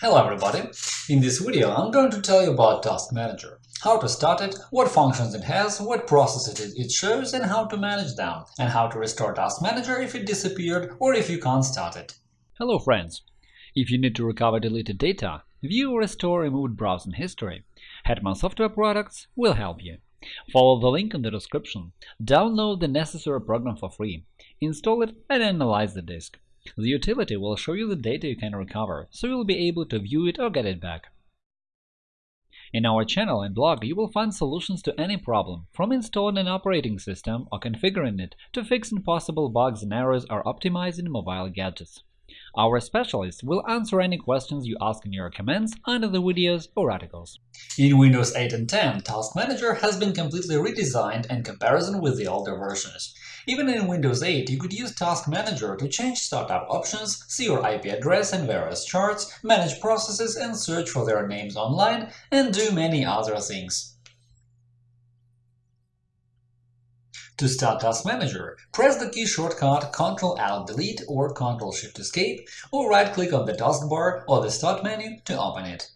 Hello everybody! In this video I'm going to tell you about Task Manager, how to start it, what functions it has, what processes it shows and how to manage them, and how to restore Task Manager if it disappeared or if you can't start it. Hello friends! If you need to recover deleted data, view or restore removed browsing history, Hetman Software Products will help you. Follow the link in the description, download the necessary program for free, install it and analyze the disk. The utility will show you the data you can recover, so you'll be able to view it or get it back. In our channel and blog you will find solutions to any problem, from installing an operating system or configuring it to fixing possible bugs and errors or optimizing mobile gadgets. Our specialists will answer any questions you ask in your comments under the videos or articles. In Windows 8 and 10, Task Manager has been completely redesigned in comparison with the older versions. Even in Windows 8, you could use Task Manager to change startup options, see your IP address and various charts, manage processes and search for their names online, and do many other things. To start Task Manager, press the key shortcut Ctrl-Alt-Delete or Ctrl-Shift-Escape, or right-click on the taskbar or the Start menu to open it.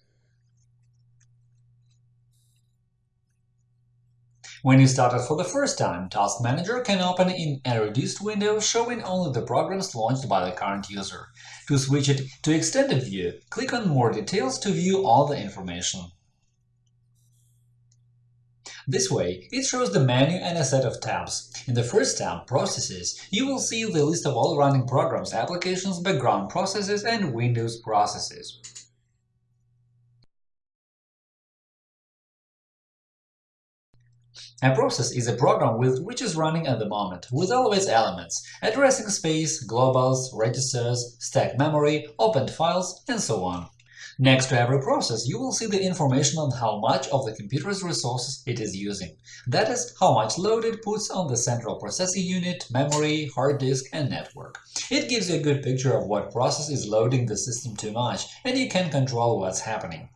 When you start it for the first time, Task Manager can open in a reduced window showing only the programs launched by the current user. To switch it to Extended View, click on More details to view all the information. This way, it shows the menu and a set of tabs. In the first tab, Processes, you will see the list of all running programs, applications, background processes, and Windows processes. A process is a program with which is running at the moment, with all of its elements – addressing space, globals, registers, stack memory, opened files, and so on. Next to every process, you will see the information on how much of the computer's resources it is using. That is, how much load it puts on the central processing unit, memory, hard disk, and network. It gives you a good picture of what process is loading the system too much, and you can control what's happening.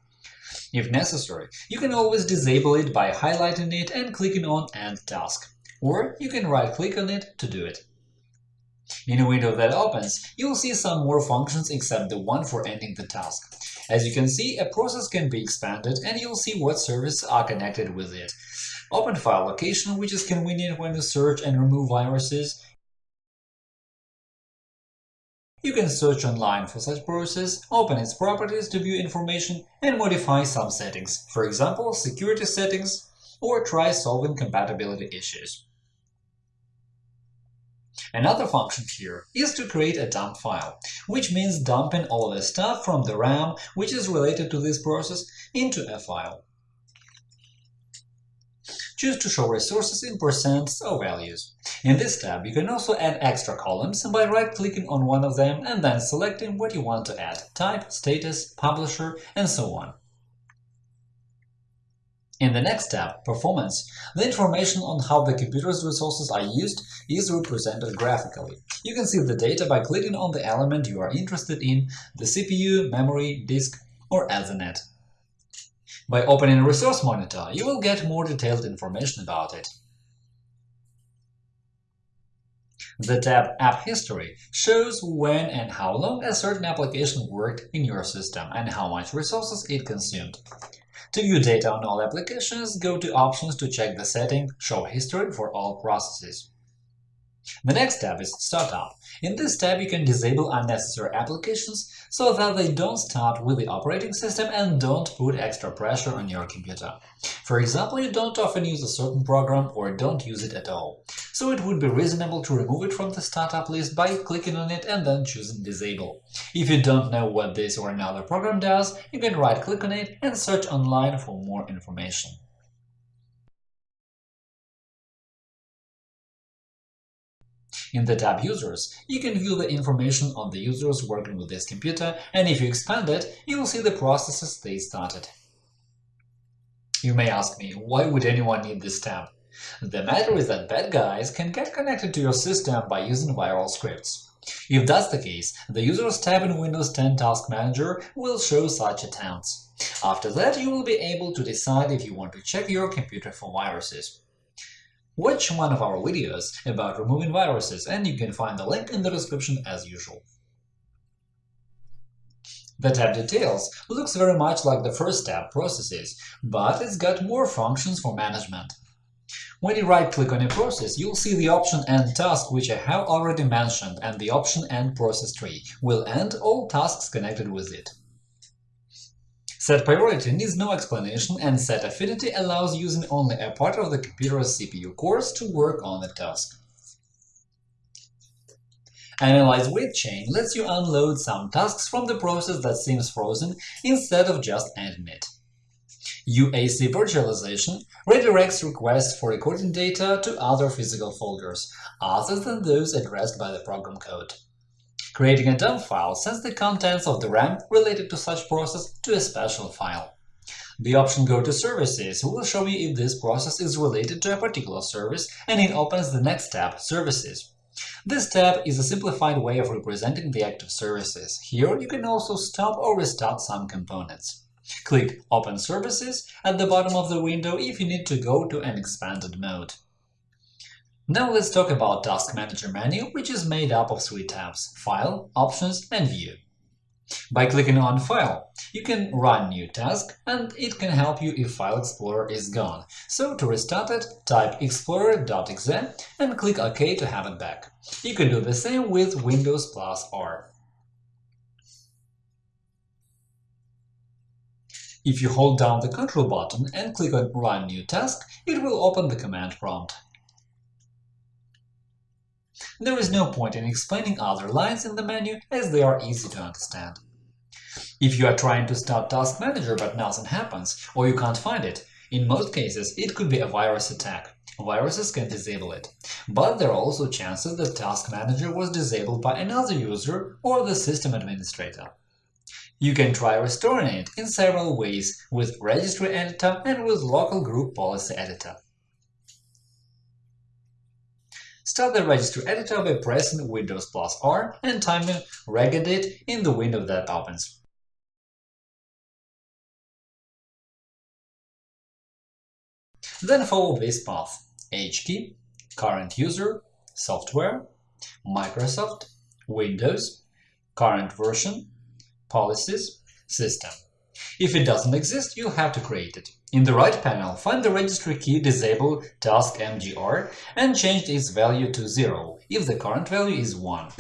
If necessary, you can always disable it by highlighting it and clicking on End task, or you can right-click on it to do it. In a window that opens, you'll see some more functions except the one for ending the task. As you can see, a process can be expanded, and you'll see what services are connected with it. Open file location, which is convenient when you search and remove viruses. You can search online for such process, open its properties to view information, and modify some settings, for example, security settings, or try solving compatibility issues. Another function here is to create a dump file, which means dumping all the stuff from the RAM which is related to this process into a file. Choose to show resources in percents or values. In this tab, you can also add extra columns by right-clicking on one of them and then selecting what you want to add – type, status, publisher, and so on. In the next tab, Performance, the information on how the computer's resources are used is represented graphically. You can see the data by clicking on the element you are interested in – the CPU, memory, disk, or Ethernet. By opening Resource Monitor, you will get more detailed information about it. The tab App History shows when and how long a certain application worked in your system and how much resources it consumed. To view data on all applications, go to Options to check the setting Show history for all processes. The next tab is Startup. In this tab, you can disable unnecessary applications so that they don't start with the operating system and don't put extra pressure on your computer. For example, you don't often use a certain program or don't use it at all, so it would be reasonable to remove it from the startup list by clicking on it and then choosing Disable. If you don't know what this or another program does, you can right-click on it and search online for more information. In the tab Users, you can view the information on the users working with this computer, and if you expand it, you will see the processes they started. You may ask me, why would anyone need this tab? The matter is that bad guys can get connected to your system by using viral scripts. If that's the case, the Users tab in Windows 10 Task Manager will show such attempts. After that, you will be able to decide if you want to check your computer for viruses. Watch one of our videos about removing viruses, and you can find the link in the description as usual. The tab Details looks very much like the first tab Processes, but it's got more functions for management. When you right-click on a process, you'll see the option End task, which I have already mentioned, and the option End process tree will end all tasks connected with it. Set priority needs no explanation, and set affinity allows using only a part of the computer's CPU cores to work on the task. Analyze wait chain lets you unload some tasks from the process that seems frozen instead of just ending it. UAC virtualization redirects requests for recording data to other physical folders, other than those addressed by the program code. Creating a dump file sends the contents of the RAM related to such process to a special file. The option Go to Services will show you if this process is related to a particular service, and it opens the next tab, Services. This tab is a simplified way of representing the active services. Here you can also stop or restart some components. Click Open Services at the bottom of the window if you need to go to an expanded mode. Now let's talk about Task Manager menu, which is made up of three tabs – File, Options, and View. By clicking on File, you can run new task, and it can help you if File Explorer is gone. So to restart it, type explorer.exe and click OK to have it back. You can do the same with Windows plus R. If you hold down the Control button and click on Run New Task, it will open the command prompt. There is no point in explaining other lines in the menu, as they are easy to understand. If you are trying to start Task Manager but nothing happens, or you can't find it, in most cases it could be a virus attack. Viruses can disable it. But there are also chances that Task Manager was disabled by another user or the system administrator. You can try restoring it in several ways with Registry Editor and with Local Group Policy Editor. Start the Registry Editor by pressing Windows plus R and typing regedit in the window that opens. Then follow this path – HKey, current user, software, Microsoft, Windows, current version, Policies, System. If it doesn't exist, you'll have to create it. In the right panel, find the registry key Disable Task MGR and change its value to 0 if the current value is 1.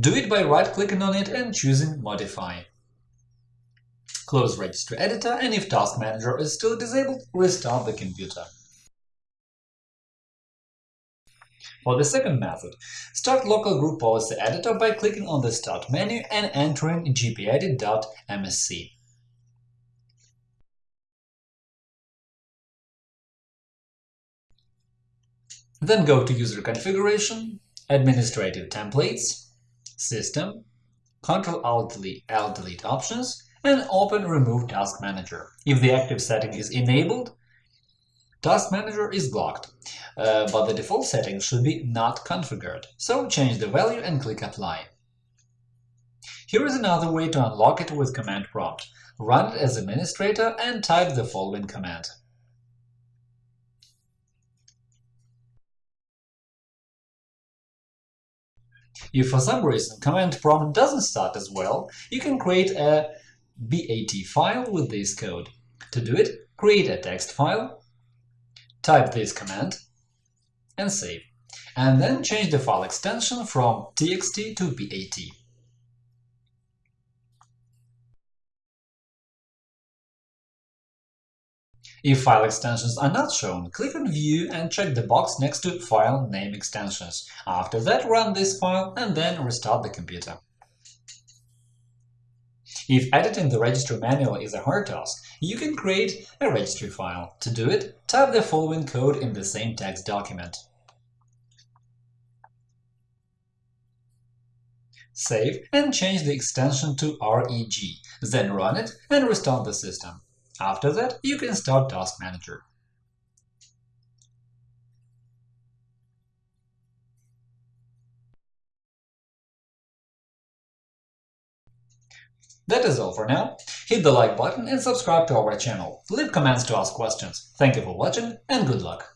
Do it by right-clicking on it and choosing Modify. Close Registry Editor, and if Task Manager is still disabled, restart the computer. For the second method, start Local Group Policy Editor by clicking on the Start menu and entering gpedit.msc. Then go to User Configuration, Administrative Templates, System, Ctrl-Alt-Delete Options, and open Remove Task Manager. If the active setting is enabled, Task Manager is blocked, uh, but the default setting should be not configured, so change the value and click Apply. Here is another way to unlock it with command prompt. Run it as administrator and type the following command. If for some reason command prompt doesn't start as well, you can create a BAT file with this code. To do it, create a text file type this command and save, and then change the file extension from txt to BAT. If file extensions are not shown, click on View and check the box next to File Name Extensions. After that, run this file and then restart the computer. If editing the registry manually is a hard task, you can create a registry file. To do it, type the following code in the same text document. Save and change the extension to REG, then run it and restart the system. After that, you can start Task Manager. That is all for now. Hit the like button and subscribe to our channel. Leave comments to ask questions. Thank you for watching and good luck!